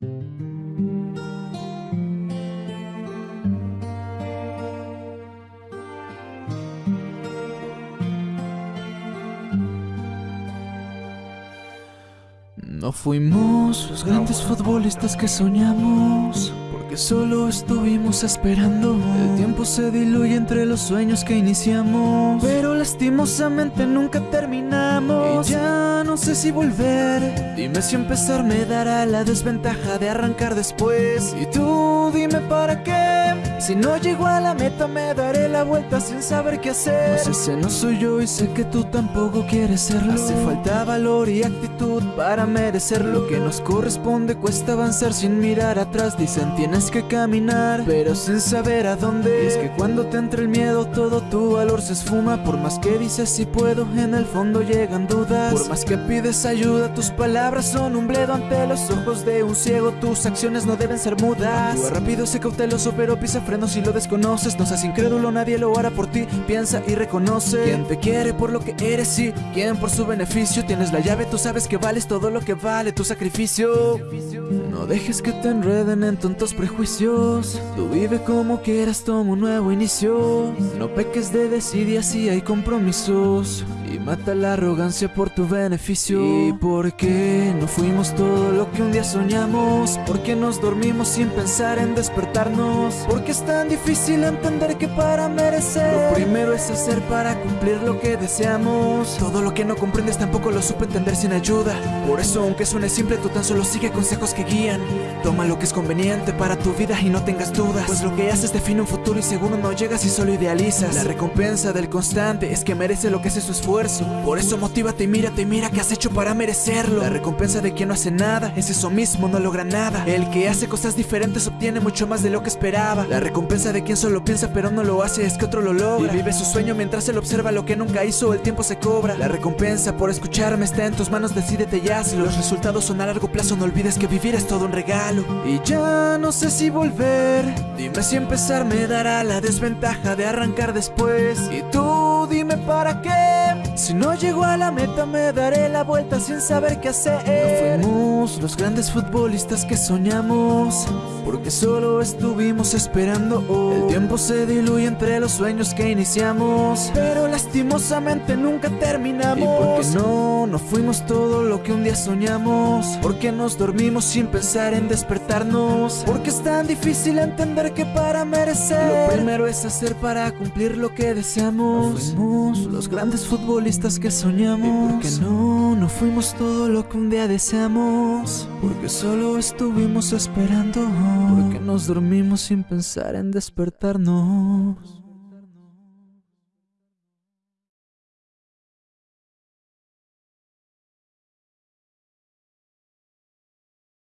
No fuimos los grandes futbolistas que soñamos, porque solo estuvimos esperando. El tiempo se diluye entre los sueños que iniciamos, pero lastimosamente nunca terminamos. Y ya no sé si volver. Dime si empezar me dará la desventaja de arrancar después. Y tú dime para qué. Si no llego a la meta me daré la vuelta sin saber qué hacer. No sé si no soy yo y sé que tú tampoco quieres serlo. Hace falta valor y actitud para merecer lo que nos corresponde. Cuesta avanzar sin mirar atrás. Dicen tienes que caminar, pero sin saber a dónde. Y es que cuando te entra el miedo, todo tu valor se esfuma. Por más que dices si puedo, en el fondo llegan dudas. Por más que pides ayuda, tus palabras son un bledo ante los ojos de un ciego. Tus acciones no deben ser mudas. Actúa rápido, sé cauteloso, pero pisa si lo desconoces. No seas incrédulo, nadie lo hará por ti. Piensa y reconoce. Quien te quiere por lo que eres y quien por su beneficio. Tienes la llave, tú sabes que vales todo lo que vale tu sacrificio. No dejes que te enreden en tontos prejuicios. Tú vive como quieras, toma un nuevo inicio. No peques de desidia si hay compromisos. Y mata la arrogancia por tu beneficio. ¿Y por qué no fuimos todo lo que un día soñamos? ¿Por qué nos dormimos sin pensar en despertarnos? ¿Por qué es tan difícil entender que para merecer? Lo primero es hacer para cumplir lo que deseamos. Todo lo que no comprendes tampoco lo supe entender sin ayuda. Por eso, aunque suene simple, tú tan solo sigue consejos que guían. Toma lo que es conveniente para tu vida y no tengas dudas. Pues lo que haces define un futuro y seguro no llegas si solo idealizas. La recompensa del constante es que merece lo que hace su esfuerzo. Por eso motívate y mírate mira qué has hecho para merecerlo. La recompensa de quien no hace nada es eso mismo, no logra nada. El que hace cosas diferentes obtiene mucho más de lo que esperaba. La recompensa de quien solo piensa pero no lo hace es que otro lo logra. Y vive su sueño mientras él observa lo que nunca hizo, el tiempo se cobra. La recompensa por escucharme está en tus manos, decídete y hazlo. Los resultados son a largo plazo, no olvides que vivir es todo un regalo. Y ya no sé si volver. Dime si empezar me dará la desventaja de arrancar después. Y tú dime para qué. Si no llego a la meta me daré la vuelta sin saber qué hacer. No fuimos los grandes futbolistas que soñamos, porque solo estuvimos esperando. El tiempo se diluye entre los sueños que iniciamos, pero lastimosamente nunca terminamos. ¿Y por qué no? No fuimos todo lo que un día soñamos, porque nos dormimos sin pensar en despertarnos, porque es tan difícil entender que para merecer lo primero es hacer para cumplir lo que deseamos. No fuimos los grandes futbolistas que soñamos. ¿Y por qué no? No fuimos todo lo que un día deseamos. Porque solo estuvimos esperando. Porque nos dormimos sin pensar en despertarnos.